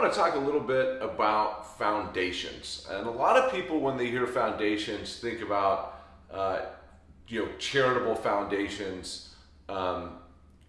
want to talk a little bit about foundations. And a lot of people, when they hear foundations, think about uh, you know charitable foundations, um,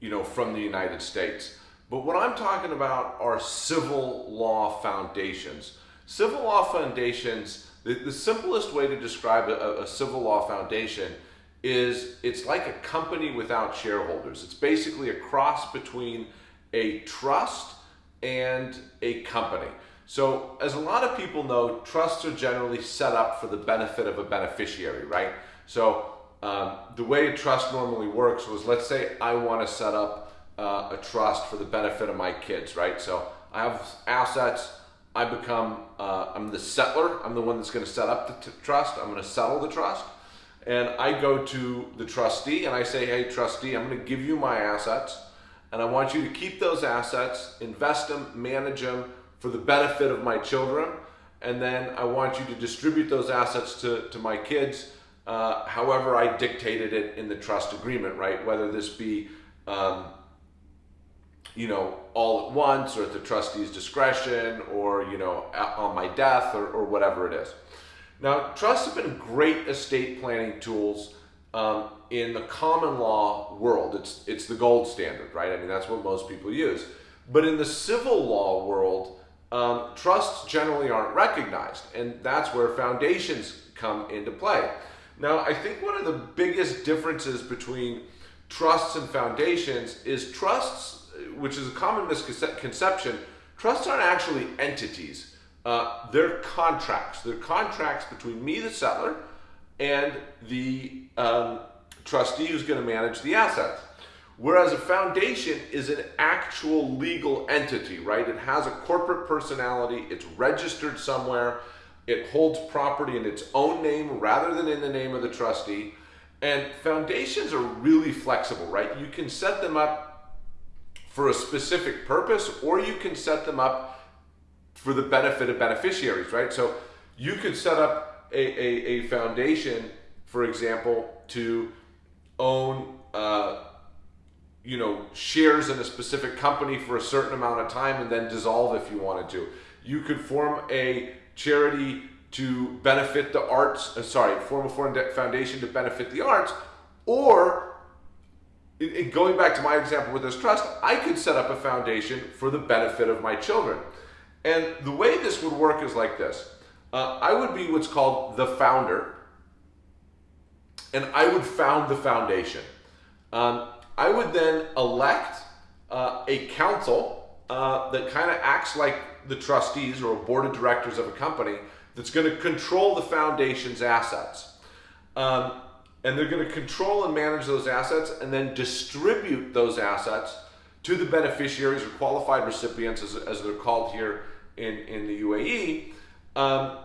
you know, from the United States. But what I'm talking about are civil law foundations. Civil law foundations. The, the simplest way to describe a, a civil law foundation is it's like a company without shareholders. It's basically a cross between a trust and a company. So, as a lot of people know, trusts are generally set up for the benefit of a beneficiary, right? So, um, the way a trust normally works was let's say I want to set up uh, a trust for the benefit of my kids, right? So, I have assets. I become, uh, I'm the settlor. I'm the one that's going to set up the trust. I'm going to settle the trust. And I go to the trustee and I say, hey, trustee, I'm going to give you my assets and I want you to keep those assets, invest them, manage them for the benefit of my children, and then I want you to distribute those assets to, to my kids uh, however I dictated it in the trust agreement, right? Whether this be, um, you know, all at once or at the trustee's discretion or, you know, on my death or, or whatever it is. Now, trusts have been great estate planning tools um, in the common law world, it's it's the gold standard, right? I mean, that's what most people use. But in the civil law world, um, trusts generally aren't recognized, and that's where foundations come into play. Now, I think one of the biggest differences between trusts and foundations is trusts, which is a common misconception. Trusts aren't actually entities. Uh, they're contracts. They're contracts between me, the settlor, and the um, trustee who's going to manage the assets. Whereas a foundation is an actual legal entity, right? It has a corporate personality, it's registered somewhere, it holds property in its own name rather than in the name of the trustee. And foundations are really flexible, right? You can set them up for a specific purpose or you can set them up for the benefit of beneficiaries, right? So you could set up a, a, a foundation, for example, to own uh, you know shares in a specific company for a certain amount of time and then dissolve if you wanted to. You could form a charity to benefit the arts uh, sorry form a foundation to benefit the arts or in going back to my example with this trust i could set up a foundation for the benefit of my children. And the way this would work is like this uh, i would be what's called the founder and I would found the foundation. Um, I would then elect uh, a council uh, that kind of acts like the trustees or a board of directors of a company that's going to control the foundation's assets. Um, and they're going to control and manage those assets and then distribute those assets to the beneficiaries or qualified recipients, as, as they're called here in, in the UAE. Um,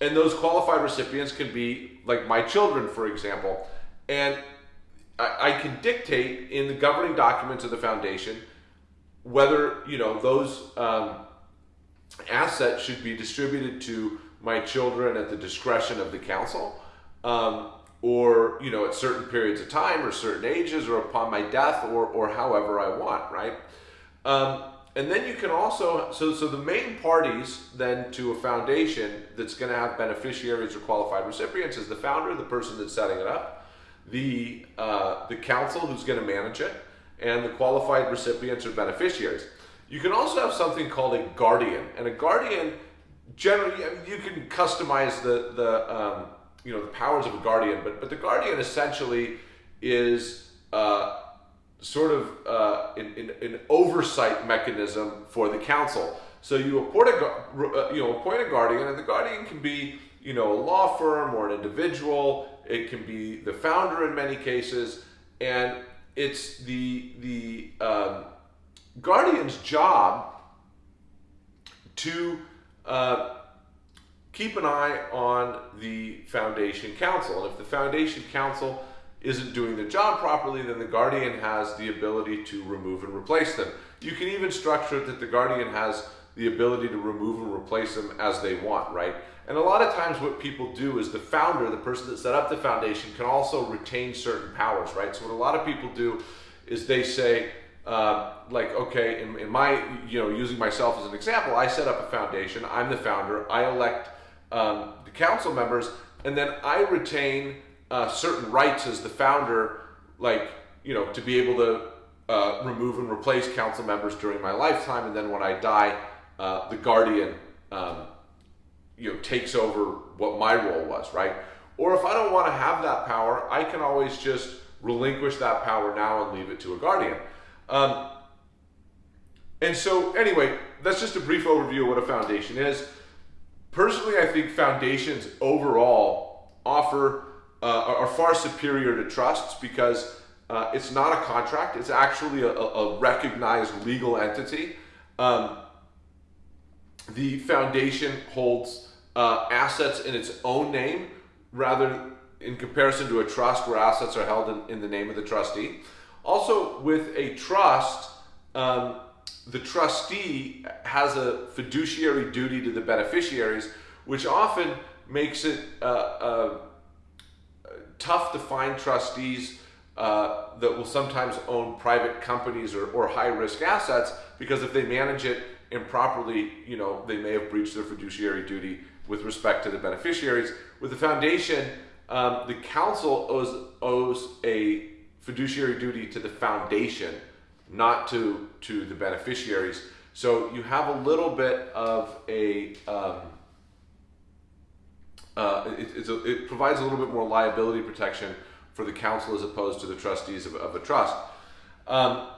and those qualified recipients can be like my children, for example. And I, I can dictate in the governing documents of the foundation whether you know those um, assets should be distributed to my children at the discretion of the council, um, or you know at certain periods of time or certain ages, or upon my death, or or however I want, right? Um, and then you can also so so the main parties then to a foundation that's going to have beneficiaries or qualified recipients is the founder, the person that's setting it up, the uh, the council who's going to manage it, and the qualified recipients or beneficiaries. You can also have something called a guardian, and a guardian generally you can customize the the um, you know the powers of a guardian, but but the guardian essentially is uh, sort of uh, an, an, an, oversight mechanism for the council. So you appoint a uh, you know appoint a guardian, and the guardian can be you know a law firm or an individual. It can be the founder in many cases, and it's the the um, guardian's job to uh, keep an eye on the foundation council. And if the foundation council isn't doing the job properly, then the guardian has the ability to remove and replace them. You can even structure that the guardian has the ability to remove and replace them as they want, right? And a lot of times, what people do is the founder, the person that set up the foundation, can also retain certain powers, right? So, what a lot of people do is they say, uh, like okay, in, in my you know using myself as an example, I set up a foundation. I'm the founder. I elect um, the council members, and then I retain uh, certain rights as the founder, like you know to be able to uh, remove and replace council members during my lifetime, and then when I die, uh, the guardian um, you know takes over what my role was, right? Or if I don't want to have that power, I can always just relinquish that power now and leave it to a guardian. Um, and so, anyway, that's just a brief overview of what a foundation is. Personally, I think foundations overall offer uh, are far superior to trusts because uh, it's not a contract; it's actually a, a recognized legal entity. Um, the foundation holds uh, assets in its own name rather in comparison to a trust where assets are held in, in the name of the trustee. Also, with a trust, um, the trustee has a fiduciary duty to the beneficiaries, which often makes it uh, uh, tough to find trustees uh, that will sometimes own private companies or, or high risk assets because if they manage it improperly, you know, they may have breached their fiduciary duty with respect to the beneficiaries. With the foundation, um, the council owes, owes a fiduciary duty to the foundation, not to, to the beneficiaries. So you have a little bit of a, um, uh, it, a, it, provides a little bit more liability protection for the council as opposed to the trustees of, of a trust. Um,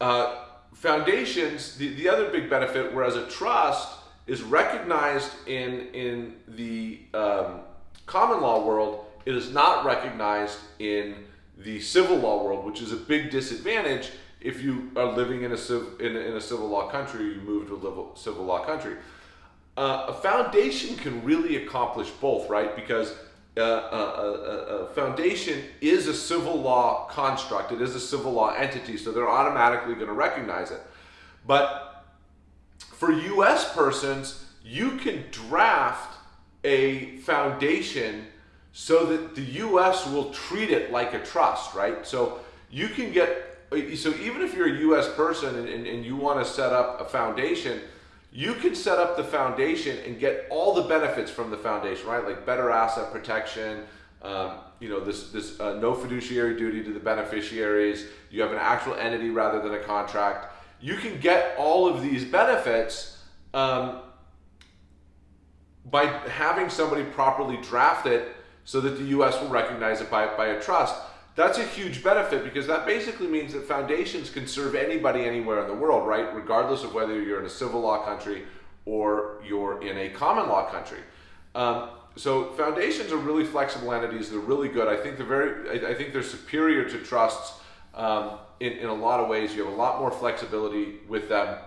uh, foundations, the, the other big benefit, whereas a trust is recognized in, in the um, common law world, it is not recognized in the civil law world, which is a big disadvantage if you are living in a, civ- in, a, in a civil law country, you move to a civil law country. Uh, a foundation can really accomplish both, right? Because uh, a, a, a, foundation is a civil law construct, it is a civil law entity, so they're automatically going to recognize it. But for US persons, you can draft a foundation so that the US will treat it like a trust, right? So you can get, so even if you're a US person and, and, and you want to set up a foundation, you can set up the foundation and get all the benefits from the foundation, right? Like better asset protection, um, you know, this, this uh, no fiduciary duty to the beneficiaries, you have an actual entity rather than a contract. You can get all of these benefits um, by having somebody properly draft it so that the US will recognize it by, by a trust. That's a huge benefit because that basically means that foundations can serve anybody anywhere in the world, right? Regardless of whether you're in a civil law country or you're in a common law country. Um, so foundations are really flexible entities. They're really good. I think they're very. I, I think they're superior to trusts um, in in a lot of ways. You have a lot more flexibility with them,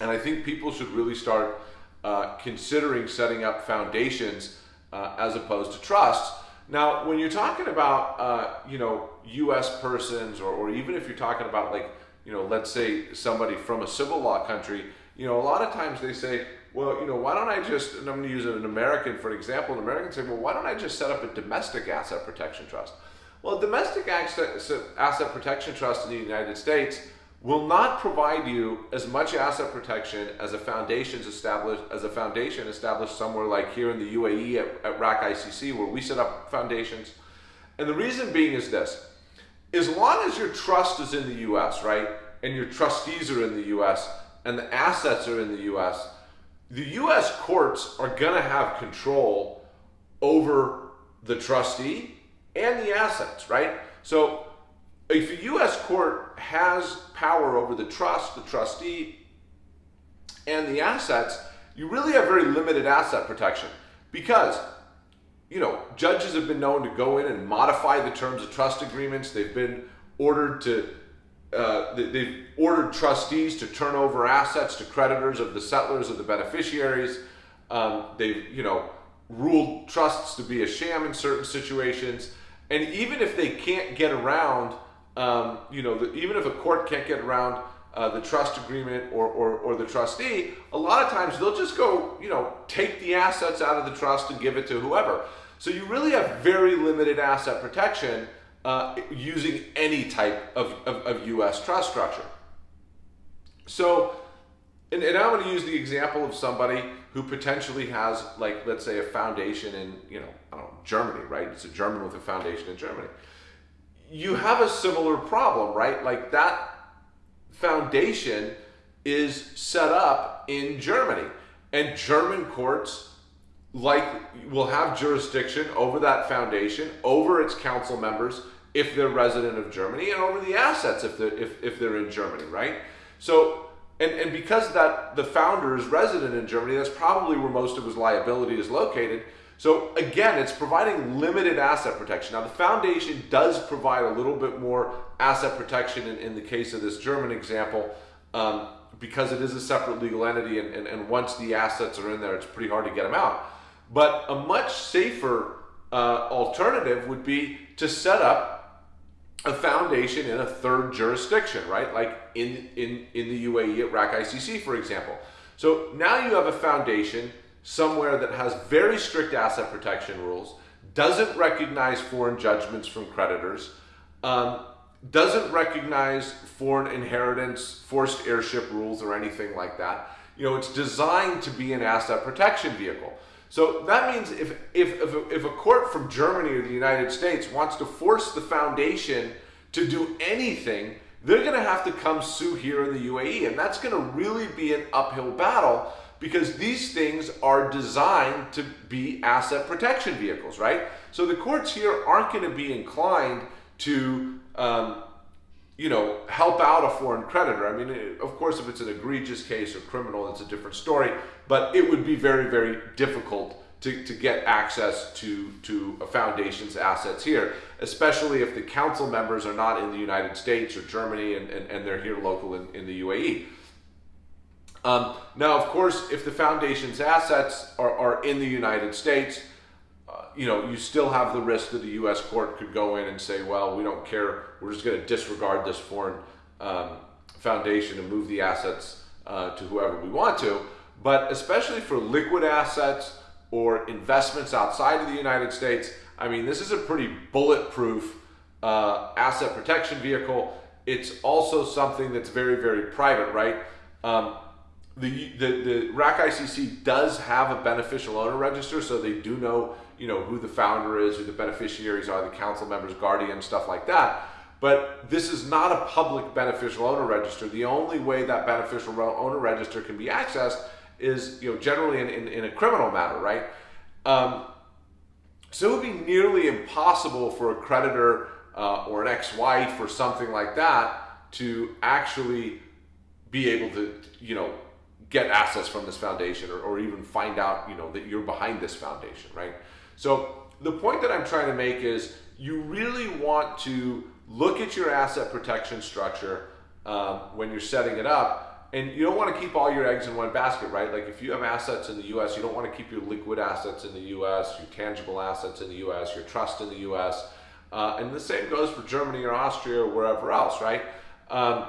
and I think people should really start uh, considering setting up foundations uh, as opposed to trusts now, when you're talking about, uh, you know, U.S. persons, or, or even if you're talking about like, you know, let's say somebody from a civil law country, you know, a lot of times they say, well, you know, why don't I just, and I'm going to use an American for an example, an American say, well, why don't I just set up a domestic asset protection trust? Well, domestic asset protection trust in the United States will not provide you as much asset protection as a foundation's established as a foundation established somewhere like here in the UAE at, at RAK ICC where we set up foundations. And the reason being is this. As long as your trust is in the US, right, and your trustees are in the US and the assets are in the US, the US courts are going to have control over the trustee and the assets, right? So if a U.S. court has power over the trust, the trustee, and the assets, you really have very limited asset protection because you know judges have been known to go in and modify the terms of trust agreements. They've been ordered to uh, they've ordered trustees to turn over assets to creditors of the settlors of the beneficiaries. Um, they've you know ruled trusts to be a sham in certain situations, and even if they can't get around um, you know, the, even if a court can't get around uh, the trust agreement or, or, or, the trustee, a lot of times they'll just go, you know, take the assets out of the trust and give it to whoever. So you really have very limited asset protection uh, using any type of, of, of U.S. trust structure. So, and, and I'm going to use the example of somebody who potentially has, like, let's say, a foundation in, you know, know, Germany, right? It's a German with a foundation in Germany. You have a similar problem, right? Like that foundation is set up in Germany, and German courts like will have jurisdiction over that foundation, over its council members if they're resident of Germany, and over the assets if they're if, if they're in Germany, right? So and, and because that the founder is resident in Germany, that's probably where most of his liability is located. So again, it's providing limited asset protection. Now the foundation does provide a little bit more asset protection in, in the case of this German example, um, because it is a separate legal entity and, and, and once the assets are in there, it's pretty hard to get them out. But a much safer uh, alternative would be to set up a foundation in a third jurisdiction, right? Like in, in, in the UAE at RAK ICC, for example. So now you have a foundation somewhere that has very strict asset protection rules, doesn't recognize foreign judgments from creditors, um, doesn't recognize foreign inheritance, forced heirship rules, or anything like that. You know, it's designed to be an asset protection vehicle. So that means if, if, if, a, if a court from Germany or the United States wants to force the foundation to do anything, they're going to have to come sue here in the UAE. And that's going to really be an uphill battle because these things are designed to be asset protection vehicles, right? So the courts here aren't going to be inclined to um, you know, help out a foreign creditor. I mean, of course, if it's an egregious case or criminal, it's a different story. But it would be very, very difficult to, to get access to, to a foundation's assets here, especially if the council members are not in the United States or Germany and, and, and they're here local in, in the UAE. Um, now, of course, if the foundation's assets are, are in the United States, you know, you still have the risk that the U.S. court could go in and say, well, we don't care. We're just going to disregard this foreign um, foundation and move the assets uh, to whoever we want to. But especially for liquid assets or investments outside of the United States, I mean, this is a pretty bulletproof uh, asset protection vehicle. It's also something that's very, very private, right? Um, the, the, the RAK ICC does have a beneficial owner register, so they do know you know, who the founder is, who the beneficiaries are, the council members, guardian, stuff like that. But this is not a public beneficial owner register. The only way that beneficial owner register can be accessed is, you know, generally in, in, in a criminal matter, right? Um, so it would be nearly impossible for a creditor uh, or an ex-wife or something like that to actually be able to, you know, get access from this foundation or, or even find out, you know, that you're behind this foundation, right? So the point that I'm trying to make is you really want to look at your asset protection structure um, when you're setting it up and you don't want to keep all your eggs in one basket, right? Like if you have assets in the U.S., you don't want to keep your liquid assets in the U.S., your tangible assets in the U.S., your trust in the U.S., uh, and the same goes for Germany or Austria or wherever else, right? Um,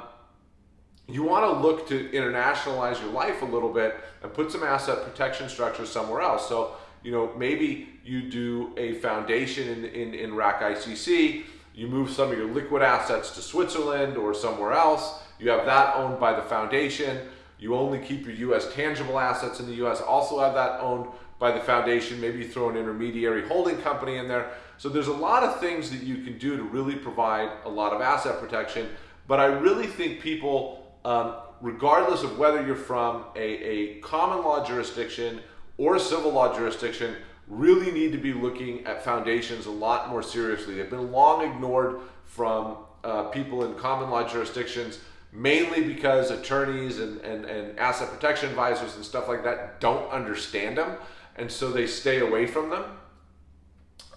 you want to look to internationalize your life a little bit and put some asset protection structure somewhere else. So you know, maybe you do a foundation in, in, in RAK ICC, you move some of your liquid assets to Switzerland or somewhere else, you have that owned by the foundation, you only keep your US tangible assets in the US, also have that owned by the foundation, maybe you throw an intermediary holding company in there. So there's a lot of things that you can do to really provide a lot of asset protection, but I really think people, um, regardless of whether you're from a, a common law jurisdiction or a civil law jurisdiction really need to be looking at foundations a lot more seriously. They've been long ignored from uh, people in common law jurisdictions, mainly because attorneys and, and, and asset protection advisors and stuff like that don't understand them, and so they stay away from them.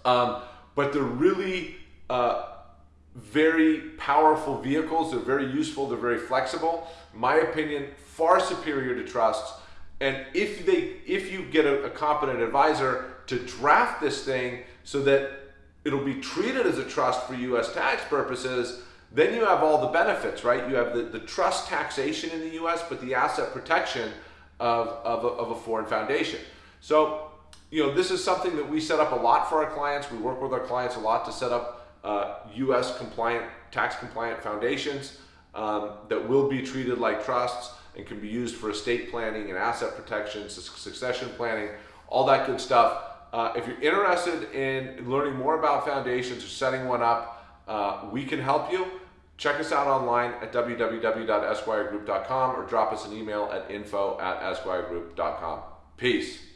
Um, but they're really uh, very powerful vehicles. They're very useful. They're very flexible. My opinion, far superior to trusts and if they, if you get a, a competent advisor to draft this thing so that it'll be treated as a trust for U.S. tax purposes, then you have all the benefits, right? You have the, the trust taxation in the U.S., but the asset protection of, of, a, of a foreign foundation. So, you know, this is something that we set up a lot for our clients. We work with our clients a lot to set up uh, U.S. compliant, tax compliant foundations um, that will be treated like trusts and can be used for estate planning and asset protection, succession planning, all that good stuff. Uh, if you're interested in learning more about foundations or setting one up, uh, we can help you. Check us out online at www.esquiregroup.com or drop us an email at info at esquiregroup.com. Peace.